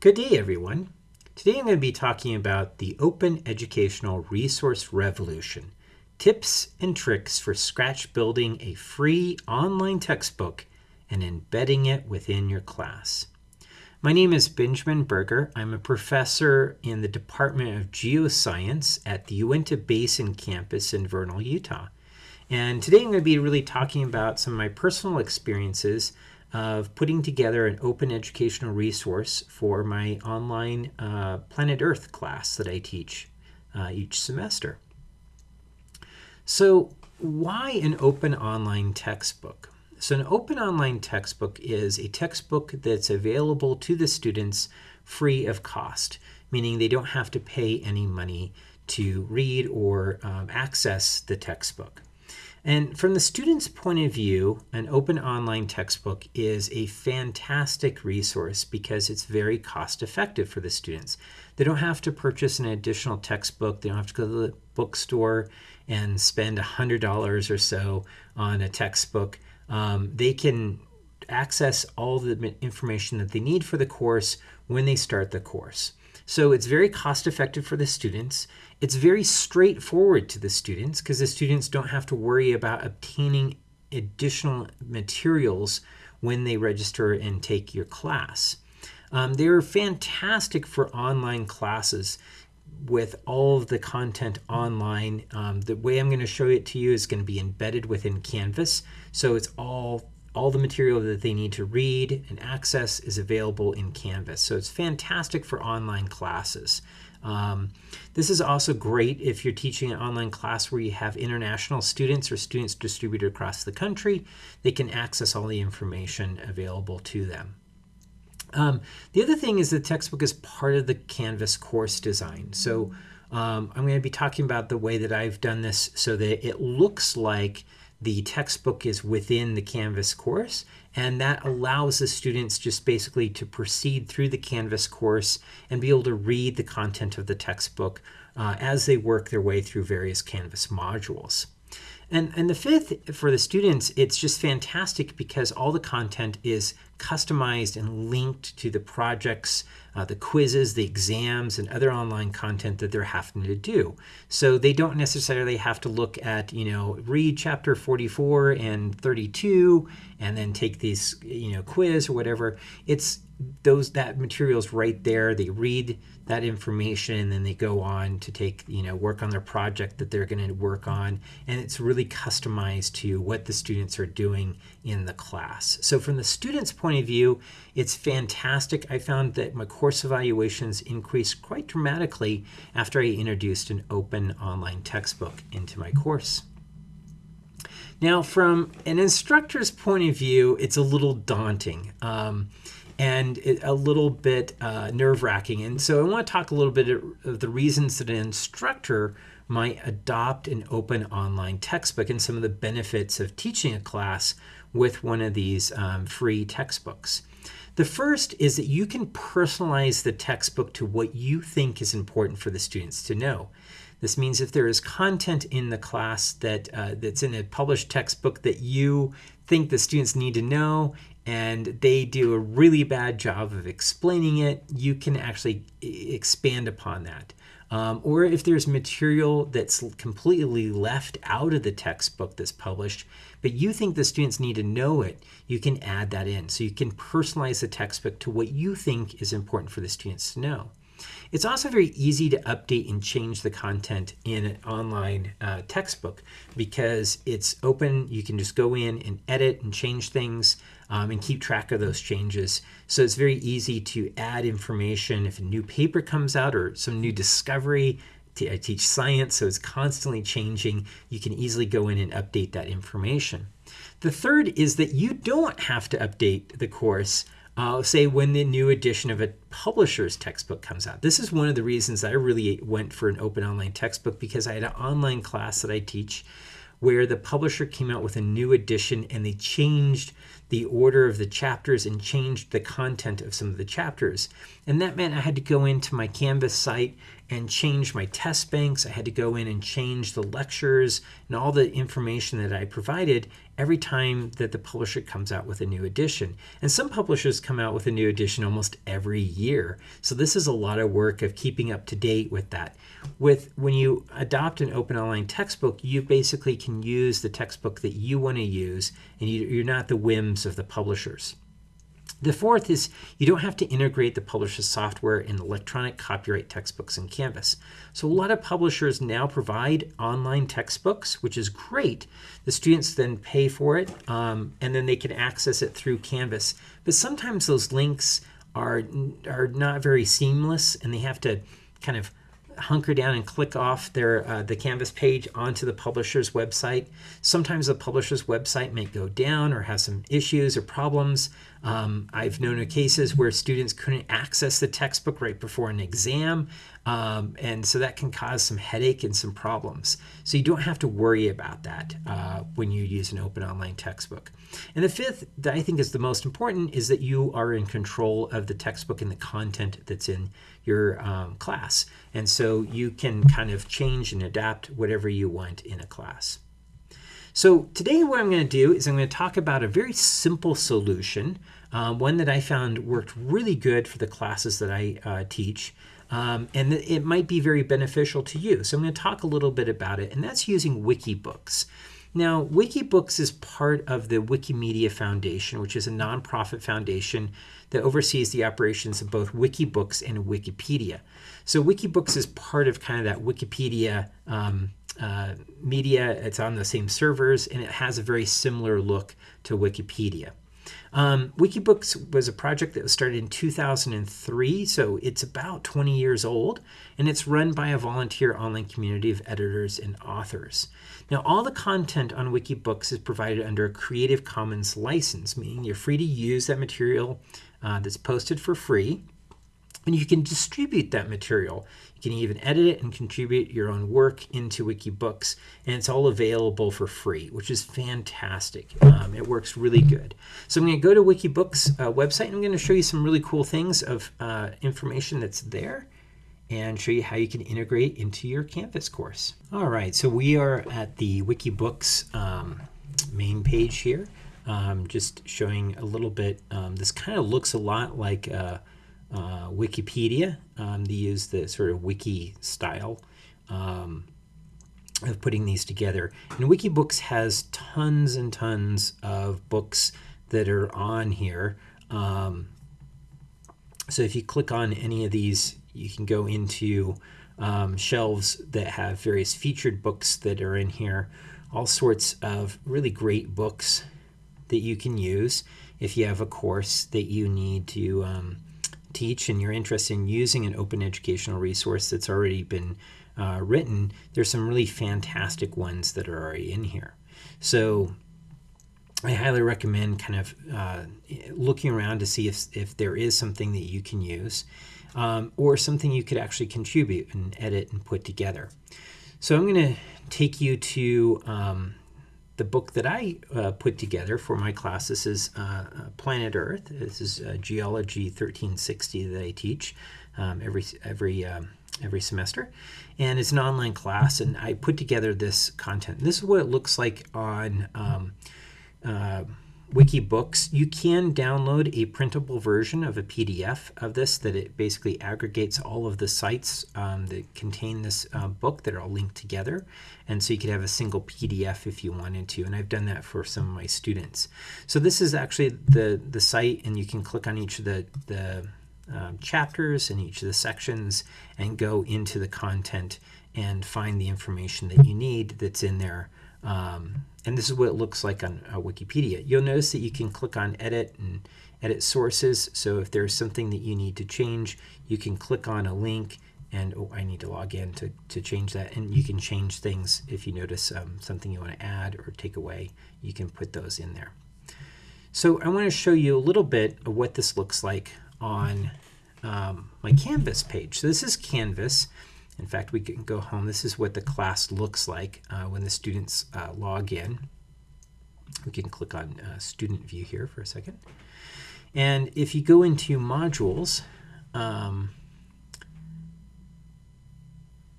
Good day, everyone. Today I'm going to be talking about the Open Educational Resource Revolution tips and tricks for scratch building a free online textbook and embedding it within your class. My name is Benjamin Berger. I'm a professor in the Department of Geoscience at the Uinta Basin campus in Vernal, Utah. And today I'm going to be really talking about some of my personal experiences of putting together an open educational resource for my online uh, Planet Earth class that I teach uh, each semester. So why an open online textbook? So an open online textbook is a textbook that's available to the students free of cost, meaning they don't have to pay any money to read or um, access the textbook. And from the student's point of view, an open online textbook is a fantastic resource because it's very cost effective for the students. They don't have to purchase an additional textbook. They don't have to go to the bookstore and spend $100 or so on a textbook. Um, they can access all the information that they need for the course when they start the course. So it's very cost effective for the students. It's very straightforward to the students because the students don't have to worry about obtaining additional materials when they register and take your class. Um, they're fantastic for online classes with all of the content online. Um, the way I'm going to show it to you is going to be embedded within Canvas. So it's all all the material that they need to read and access is available in Canvas. So it's fantastic for online classes. Um, this is also great if you're teaching an online class where you have international students or students distributed across the country. They can access all the information available to them. Um, the other thing is the textbook is part of the Canvas course design. So um, I'm going to be talking about the way that I've done this so that it looks like the textbook is within the Canvas course and that allows the students just basically to proceed through the Canvas course and be able to read the content of the textbook uh, as they work their way through various Canvas modules. And, and the fifth, for the students, it's just fantastic because all the content is customized and linked to the projects, uh, the quizzes, the exams, and other online content that they're having to do. So they don't necessarily have to look at, you know, read chapter 44 and 32 and then take these, you know, quiz or whatever. It's those that material's right there. They read that information and then they go on to take you know work on their project that they're going to work on. And it's really customized to what the students are doing in the class. So from the students point of view it's fantastic. I found that my course evaluations increased quite dramatically after i introduced an open online textbook into my course. Now from an instructor's point of view it's a little daunting. Um, and it, a little bit uh, nerve wracking. And so I want to talk a little bit of the reasons that an instructor might adopt an open online textbook and some of the benefits of teaching a class with one of these um, free textbooks. The first is that you can personalize the textbook to what you think is important for the students to know. This means if there is content in the class that uh, that's in a published textbook that you think the students need to know and they do a really bad job of explaining it, you can actually expand upon that. Um, or if there's material that's completely left out of the textbook that's published, but you think the students need to know it, you can add that in. So you can personalize the textbook to what you think is important for the students to know. It's also very easy to update and change the content in an online uh, textbook because it's open. You can just go in and edit and change things um, and keep track of those changes. So it's very easy to add information if a new paper comes out or some new discovery. I teach science, so it's constantly changing. You can easily go in and update that information. The third is that you don't have to update the course uh, say when the new edition of a publisher's textbook comes out. This is one of the reasons I really went for an open online textbook because I had an online class that I teach where the publisher came out with a new edition and they changed the order of the chapters and changed the content of some of the chapters. And that meant I had to go into my Canvas site and change my test banks. I had to go in and change the lectures and all the information that I provided every time that the publisher comes out with a new edition. And some publishers come out with a new edition almost every year. So this is a lot of work of keeping up to date with that. With when you adopt an open online textbook, you basically can use the textbook that you want to use and you, you're not the whims of the publishers. The fourth is you don't have to integrate the publisher's software in electronic copyright textbooks in Canvas. So a lot of publishers now provide online textbooks, which is great. The students then pay for it, um, and then they can access it through Canvas. But sometimes those links are, are not very seamless, and they have to kind of hunker down and click off their uh, the Canvas page onto the publisher's website. Sometimes the publisher's website may go down or have some issues or problems. Um, I've known of cases where students couldn't access the textbook right before an exam, um, and so that can cause some headache and some problems. So you don't have to worry about that uh, when you use an open online textbook. And the fifth, that I think is the most important, is that you are in control of the textbook and the content that's in your um, class. And so you can kind of change and adapt whatever you want in a class. So today what I'm going to do is I'm going to talk about a very simple solution, um, one that I found worked really good for the classes that I uh, teach. Um, and it might be very beneficial to you. So I'm going to talk a little bit about it, and that's using Wikibooks. Now, Wikibooks is part of the Wikimedia Foundation, which is a nonprofit foundation that oversees the operations of both Wikibooks and Wikipedia. So Wikibooks is part of kind of that Wikipedia um, uh, media. It's on the same servers, and it has a very similar look to Wikipedia. Um, Wikibooks was a project that was started in 2003, so it's about 20 years old, and it's run by a volunteer online community of editors and authors. Now, all the content on Wikibooks is provided under a Creative Commons license, meaning you're free to use that material uh, that's posted for free, and you can distribute that material you can even edit it and contribute your own work into Wikibooks, and it's all available for free, which is fantastic. Um, it works really good. So I'm going to go to Wikibooks uh, website, and I'm going to show you some really cool things of uh, information that's there and show you how you can integrate into your Canvas course. All right, so we are at the Wikibooks um, main page here. Um, just showing a little bit. Um, this kind of looks a lot like uh, uh, Wikipedia. Um, they use the sort of wiki style um, of putting these together. And Wikibooks has tons and tons of books that are on here. Um, so if you click on any of these, you can go into um, shelves that have various featured books that are in here. All sorts of really great books that you can use if you have a course that you need to um, teach and you're interested in using an open educational resource that's already been uh, written, there's some really fantastic ones that are already in here. So I highly recommend kind of uh, looking around to see if, if there is something that you can use um, or something you could actually contribute and edit and put together. So I'm going to take you to um, the book that I uh, put together for my class. This is uh, uh Planet Earth. This is uh, Geology 1360 that I teach um, every every um, every semester, and it's an online class. And I put together this content. This is what it looks like on. Um, uh, Wikibooks, you can download a printable version of a PDF of this that it basically aggregates all of the sites um, that contain this uh, book that are all linked together. And so you could have a single PDF if you wanted to. And I've done that for some of my students. So this is actually the, the site, and you can click on each of the, the um, chapters and each of the sections and go into the content and find the information that you need that's in there. Um, and this is what it looks like on uh, Wikipedia. You'll notice that you can click on edit and edit sources. So if there's something that you need to change, you can click on a link and oh, I need to log in to, to change that. And you can change things if you notice um, something you want to add or take away, you can put those in there. So I want to show you a little bit of what this looks like on um, my Canvas page. So this is Canvas. In fact, we can go home. This is what the class looks like uh, when the students uh, log in. We can click on uh, student view here for a second. And if you go into modules, um,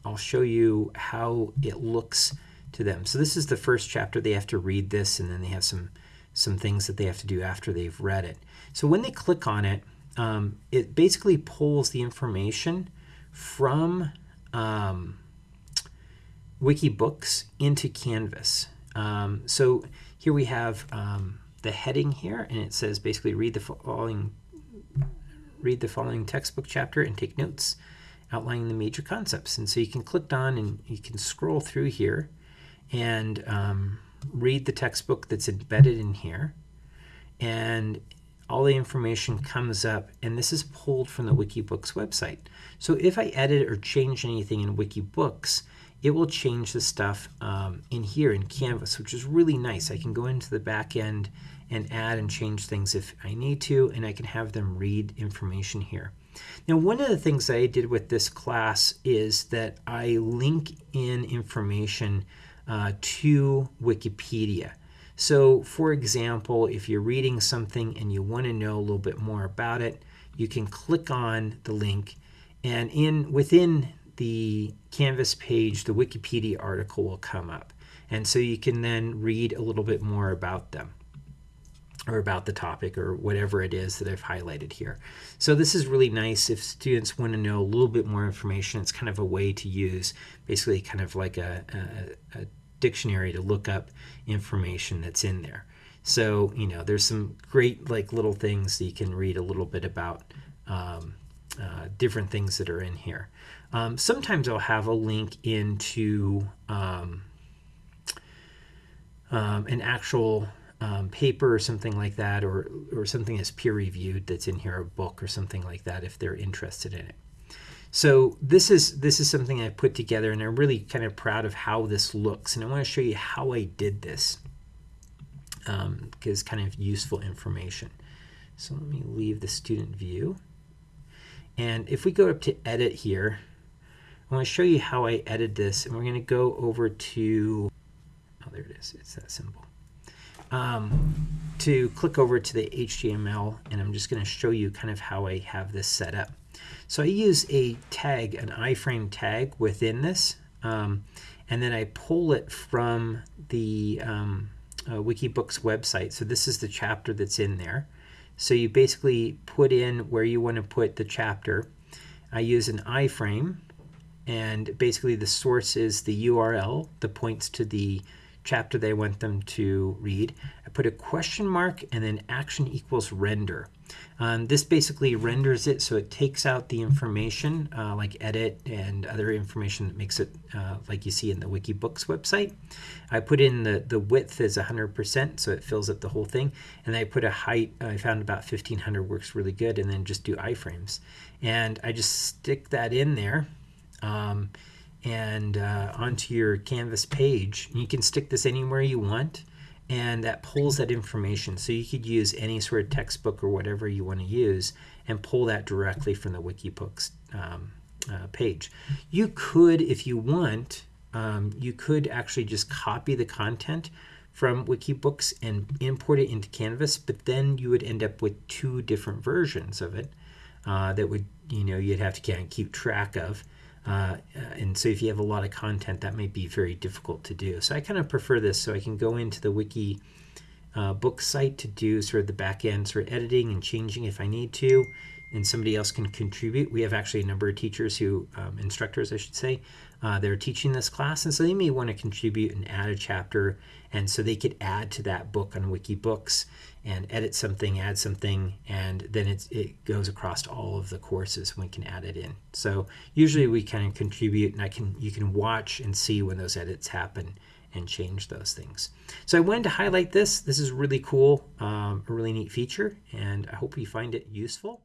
I'll show you how it looks to them. So this is the first chapter. They have to read this, and then they have some some things that they have to do after they've read it. So when they click on it, um, it basically pulls the information from um, Wikibooks into Canvas. Um, so here we have um, the heading here, and it says basically read the following read the following textbook chapter and take notes outlining the major concepts. And so you can click on and you can scroll through here and um, read the textbook that's embedded in here. And all the information comes up, and this is pulled from the Wikibooks website. So if I edit or change anything in Wikibooks, it will change the stuff um, in here in Canvas, which is really nice. I can go into the back end and add and change things if I need to, and I can have them read information here. Now, one of the things I did with this class is that I link in information uh, to Wikipedia. So, for example, if you're reading something and you want to know a little bit more about it, you can click on the link, and in within the Canvas page, the Wikipedia article will come up. And so you can then read a little bit more about them or about the topic or whatever it is that I've highlighted here. So this is really nice if students want to know a little bit more information. It's kind of a way to use basically kind of like a, a, a dictionary to look up information that's in there. So, you know, there's some great like little things that you can read a little bit about um, uh, different things that are in here. Um, sometimes I'll have a link into um, um an actual um, paper or something like that, or, or something that's peer reviewed that's in here, a book or something like that, if they're interested in it. So this is this is something I put together, and I'm really kind of proud of how this looks. And I want to show you how I did this, because um, kind of useful information. So let me leave the student view. And if we go up to edit here, I want to show you how I edit this. And we're going to go over to, oh, there it is. It's that symbol um, to click over to the HTML and I'm just going to show you kind of how I have this set up. So I use a tag, an iframe tag within this, um, and then I pull it from the um, uh, Wikibooks website. So this is the chapter that's in there. So you basically put in where you want to put the chapter. I use an iframe, and basically the source is the URL that points to the chapter they want them to read. I put a question mark and then action equals render. Um, this basically renders it so it takes out the information uh, like edit and other information that makes it uh, like you see in the Wikibooks website. I put in the, the width is 100% so it fills up the whole thing and I put a height I found about 1500 works really good and then just do iframes and I just stick that in there um, and uh, onto your Canvas page. You can stick this anywhere you want, and that pulls that information. So you could use any sort of textbook or whatever you want to use and pull that directly from the Wikibooks um, uh, page. You could, if you want, um, you could actually just copy the content from Wikibooks and import it into Canvas, but then you would end up with two different versions of it uh, that would, you know, you'd have to kind of keep track of. Uh, and so if you have a lot of content, that may be very difficult to do. So I kind of prefer this so I can go into the wiki uh, book site to do sort of the back end sort of editing and changing if I need to and somebody else can contribute. We have actually a number of teachers who, um, instructors I should say, uh, they're teaching this class and so they may want to contribute and add a chapter and so they could add to that book on Wikibooks and edit something, add something, and then it goes across all of the courses and we can add it in. So usually we kind of contribute and I can you can watch and see when those edits happen and change those things. So I wanted to highlight this. This is really cool, um, a really neat feature, and I hope you find it useful.